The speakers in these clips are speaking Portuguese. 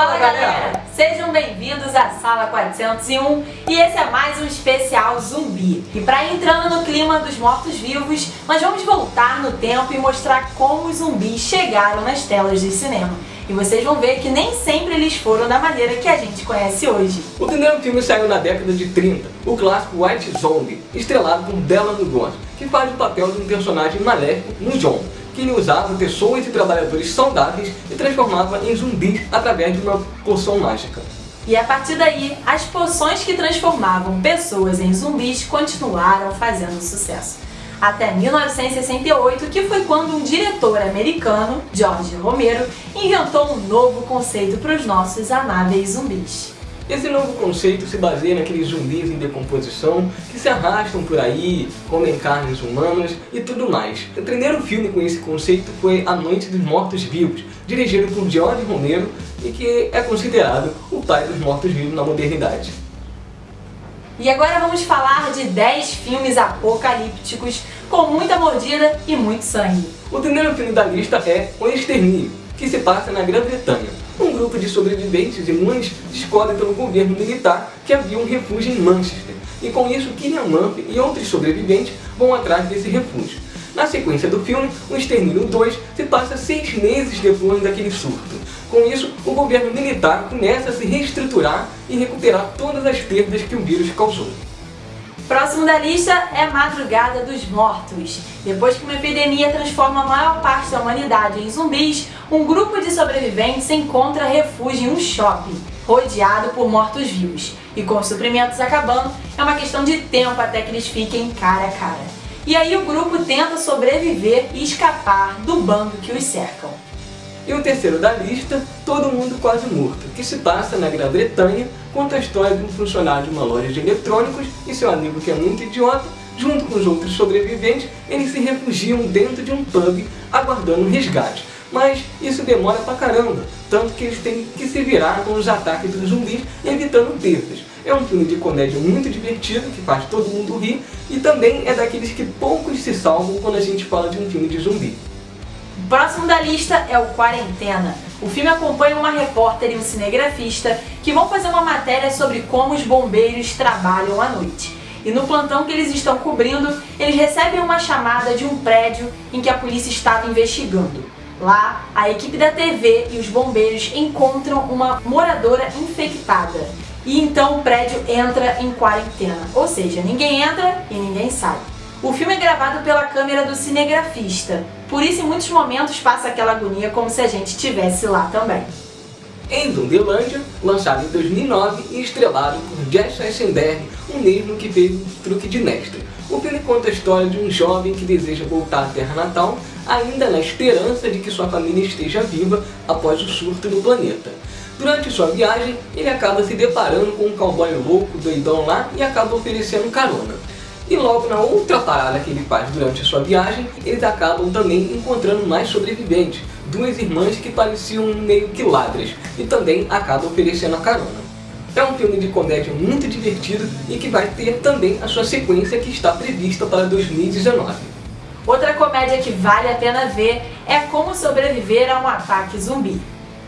Fala galera! Sejam bem-vindos à Sala 401 e esse é mais um especial zumbi. E para entrando no clima dos mortos-vivos, nós vamos voltar no tempo e mostrar como os zumbis chegaram nas telas de cinema. E vocês vão ver que nem sempre eles foram da maneira que a gente conhece hoje. O primeiro filme saiu na década de 30, o clássico White Zombie, estrelado por Bela Lugosi, que faz o papel de um personagem maléfico no John que ele usava pessoas e trabalhadores saudáveis e transformava em zumbis através de uma poção mágica. E a partir daí, as poções que transformavam pessoas em zumbis continuaram fazendo sucesso. Até 1968, que foi quando um diretor americano, George Romero, inventou um novo conceito para os nossos amáveis zumbis. Esse novo conceito se baseia naqueles zumbis em decomposição que se arrastam por aí, comem carnes humanas e tudo mais. O primeiro filme com esse conceito foi A Noite dos Mortos-Vivos, dirigido por George Romero e que é considerado o pai dos mortos-vivos na modernidade. E agora vamos falar de 10 filmes apocalípticos com muita mordida e muito sangue. O primeiro filme da lista é O Extermínio, que se passa na Grã-Bretanha grupo de sobreviventes imunes descobre pelo governo militar que havia um refúgio em Manchester, e com isso Killian Murphy e outros sobreviventes vão atrás desse refúgio. Na sequência do filme, o Extermínio 2 se passa seis meses depois daquele surto. Com isso, o governo militar começa a se reestruturar e recuperar todas as perdas que o vírus causou. Próximo da lista é Madrugada dos Mortos. Depois que uma epidemia transforma a maior parte da humanidade em zumbis, um grupo de sobreviventes encontra refúgio em um shopping, rodeado por mortos-vivos. E com os suprimentos acabando, é uma questão de tempo até que eles fiquem cara a cara. E aí o grupo tenta sobreviver e escapar do bando que os cercam. E o terceiro da lista, Todo Mundo Quase Morto, que se passa na Grã-Bretanha, conta a história de um funcionário de uma loja de eletrônicos e seu amigo que é muito idiota, junto com os outros sobreviventes, eles se refugiam dentro de um pub aguardando um resgate. Mas isso demora pra caramba, tanto que eles têm que se virar com os ataques dos zumbis, evitando perdas. É um filme de comédia muito divertido, que faz todo mundo rir, e também é daqueles que poucos se salvam quando a gente fala de um filme de zumbi. O próximo da lista é o Quarentena. O filme acompanha uma repórter e um cinegrafista que vão fazer uma matéria sobre como os bombeiros trabalham à noite. E no plantão que eles estão cobrindo, eles recebem uma chamada de um prédio em que a polícia estava investigando. Lá, a equipe da TV e os bombeiros encontram uma moradora infectada. E então o prédio entra em quarentena, ou seja, ninguém entra e ninguém sai. O filme é gravado pela câmera do cinegrafista, por isso em muitos momentos passa aquela agonia como se a gente estivesse lá também. Em Zumbilândia, lançado em 2009 e estrelado por Jesse Eisenberg, o mesmo que fez o Truque de Mestre. O filme conta a história de um jovem que deseja voltar à terra natal, ainda na esperança de que sua família esteja viva após o surto no planeta. Durante sua viagem, ele acaba se deparando com um cowboy louco, doidão lá, e acaba oferecendo carona. E logo na outra parada que ele faz durante a sua viagem, eles acabam também encontrando mais sobreviventes, duas irmãs que pareciam meio que ladras, e também acabam oferecendo a carona. É um filme de comédia muito divertido e que vai ter também a sua sequência que está prevista para 2019. Outra comédia que vale a pena ver é Como Sobreviver a um Ataque Zumbi.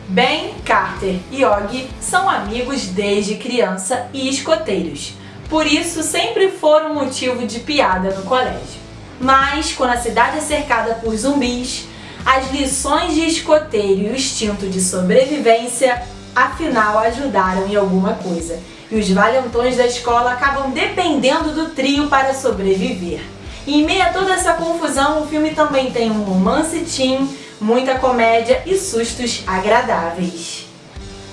Ben, Carter e Og são amigos desde criança e escoteiros por isso sempre foram motivo de piada no colégio. Mas, quando a cidade é cercada por zumbis, as lições de escoteiro e o instinto de sobrevivência afinal ajudaram em alguma coisa. E os valentões da escola acabam dependendo do trio para sobreviver. E em meio a toda essa confusão, o filme também tem um romance teen, muita comédia e sustos agradáveis.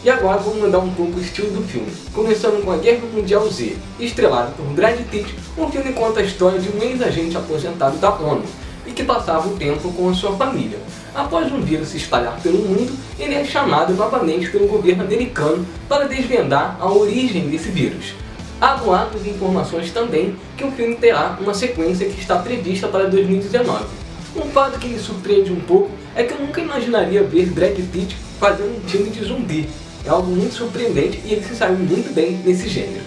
E agora vamos mudar um pouco o estilo do filme, começando com a Guerra Mundial Z, estrelado por Brad Pitt, um filme conta a história de um ex-agente aposentado da ONU e que passava o tempo com a sua família. Após um vírus se espalhar pelo mundo, ele é chamado novamente pelo governo americano para desvendar a origem desse vírus. Há boatos e informações também que o filme terá uma sequência que está prevista para 2019. Um fato que me surpreende um pouco é que eu nunca imaginaria ver Brad Pitt fazendo um filme de zumbi, é algo muito surpreendente e ele se saiu muito bem nesse gênero.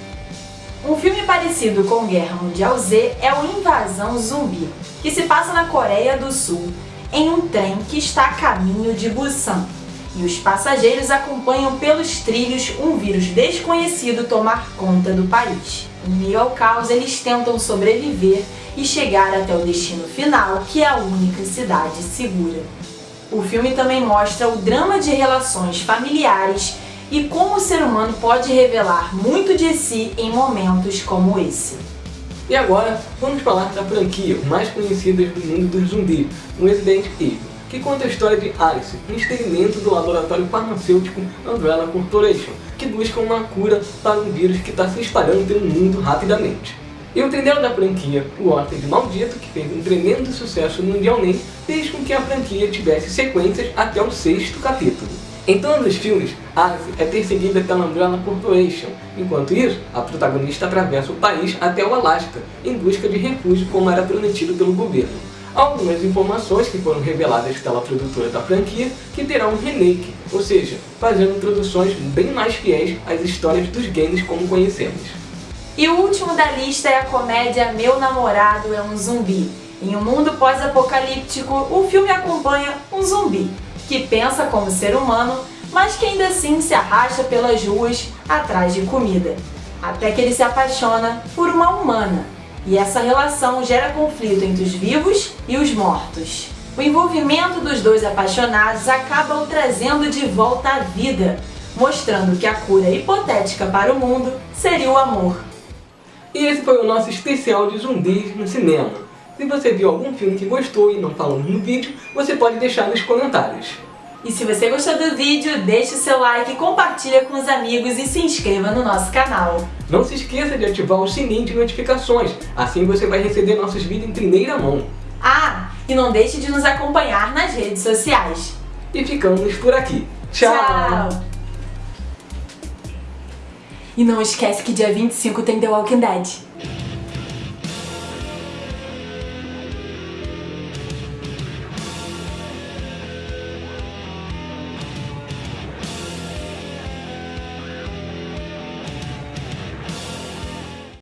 Um filme parecido com Guerra Mundial Z é o Invasão Zumbi, que se passa na Coreia do Sul, em um trem que está a caminho de Busan. e os passageiros acompanham pelos trilhos um vírus desconhecido tomar conta do país. Em meio ao caos, eles tentam sobreviver e chegar até o destino final, que é a única cidade segura. O filme também mostra o drama de relações familiares e como o ser humano pode revelar muito de si em momentos como esse. E agora, vamos falar da franquia mais conhecida do mundo dos zumbis, o Resident Evil, que conta a história de Alice, um experimento do laboratório farmacêutico Umbrella Corporation, que busca uma cura para um vírus que está se espalhando pelo mundo rapidamente. E o trilheiro da franquia, o Hóspede Maldito, que fez um tremendo sucesso mundialmente, fez com que a franquia tivesse sequências até o sexto capítulo. Em todos os filmes, Alice é perseguida pela Umbrella Corporation. Enquanto isso, a protagonista atravessa o país até o Alasca, em busca de refúgio como era prometido pelo governo. Algumas informações que foram reveladas pela produtora da franquia que terá um remake, ou seja, fazendo produções bem mais fiéis às histórias dos games como conhecemos. E o último da lista é a comédia Meu Namorado é um Zumbi. Em um mundo pós-apocalíptico, o filme acompanha um zumbi que pensa como ser humano, mas que ainda assim se arrasta pelas ruas atrás de comida. Até que ele se apaixona por uma humana. E essa relação gera conflito entre os vivos e os mortos. O envolvimento dos dois apaixonados acaba o trazendo de volta à vida, mostrando que a cura hipotética para o mundo seria o amor. E esse foi o nosso especial de zumbis no cinema. Se você viu algum filme que gostou e não falamos no vídeo, você pode deixar nos comentários. E se você gostou do vídeo, deixe o seu like, compartilha com os amigos e se inscreva no nosso canal. Não se esqueça de ativar o sininho de notificações, assim você vai receber nossos vídeos em primeira mão. Ah, e não deixe de nos acompanhar nas redes sociais. E ficamos por aqui. Tchau! Tchau. E não esquece que dia 25 tem The Walking Dead.